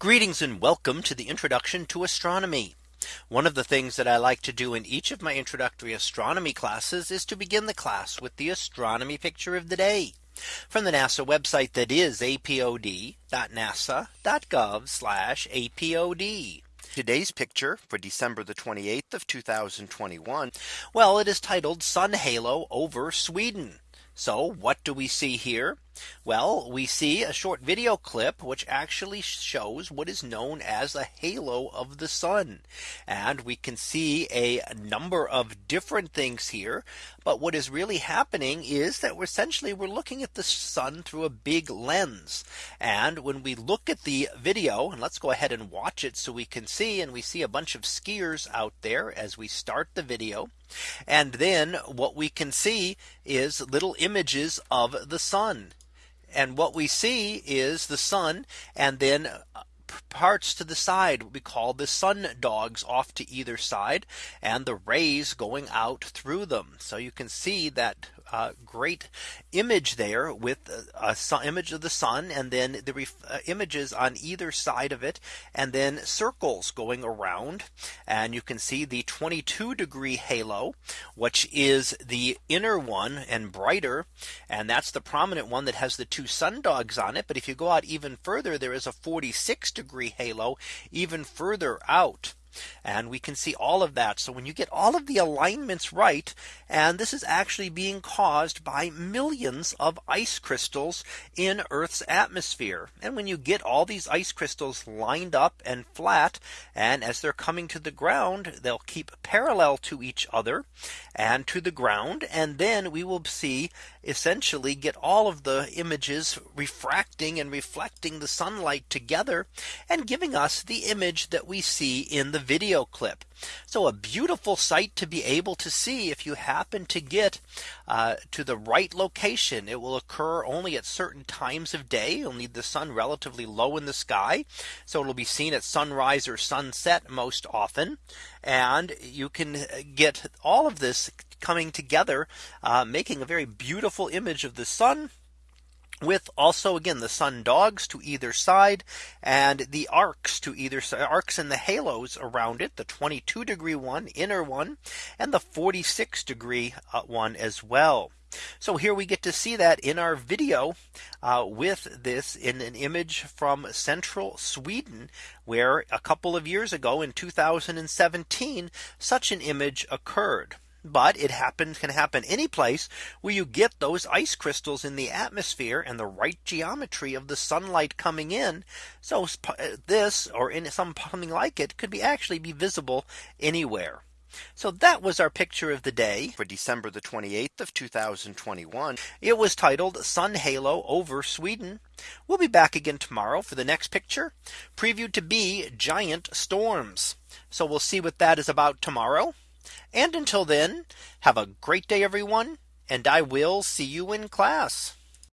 Greetings and welcome to the introduction to astronomy. One of the things that I like to do in each of my introductory astronomy classes is to begin the class with the astronomy picture of the day from the NASA website that is apod.nasa.gov apod. Today's picture for December the 28th of 2021. Well, it is titled Sun Halo over Sweden. So what do we see here? Well, we see a short video clip which actually shows what is known as a halo of the sun. And we can see a number of different things here. But what is really happening is that we're essentially we're looking at the sun through a big lens. And when we look at the video and let's go ahead and watch it so we can see and we see a bunch of skiers out there as we start the video. And then what we can see is little images of the sun. And what we see is the sun and then uh, parts to the side we call the sun dogs off to either side and the rays going out through them. So you can see that great image there with a, a image of the sun and then the uh, images on either side of it and then circles going around. And you can see the 22 degree halo which is the inner one and brighter. And that's the prominent one that has the two sun dogs on it. But if you go out even further there is a 46 degree halo even further out and we can see all of that. So when you get all of the alignments right, and this is actually being caused by millions of ice crystals in Earth's atmosphere. And when you get all these ice crystals lined up and flat, and as they're coming to the ground, they'll keep parallel to each other and to the ground. And then we will see essentially get all of the images refracting and reflecting the sunlight together and giving us the image that we see in the video clip. So a beautiful sight to be able to see if you happen to get uh, to the right location. It will occur only at certain times of day. You'll need the sun relatively low in the sky. So it'll be seen at sunrise or sunset most often. And you can get all of this coming together, uh, making a very beautiful image of the sun with also again the sun dogs to either side and the arcs to either side arcs and the halos around it the 22 degree one inner one and the 46 degree uh, one as well. So here we get to see that in our video uh, with this in an image from central Sweden, where a couple of years ago in 2017, such an image occurred but it happens can happen any place where you get those ice crystals in the atmosphere and the right geometry of the sunlight coming in. So uh, this or in some something like it could be actually be visible anywhere. So that was our picture of the day for December the 28th of 2021. It was titled Sun Halo over Sweden. We'll be back again tomorrow for the next picture previewed to be giant storms. So we'll see what that is about tomorrow. And until then, have a great day, everyone. And I will see you in class.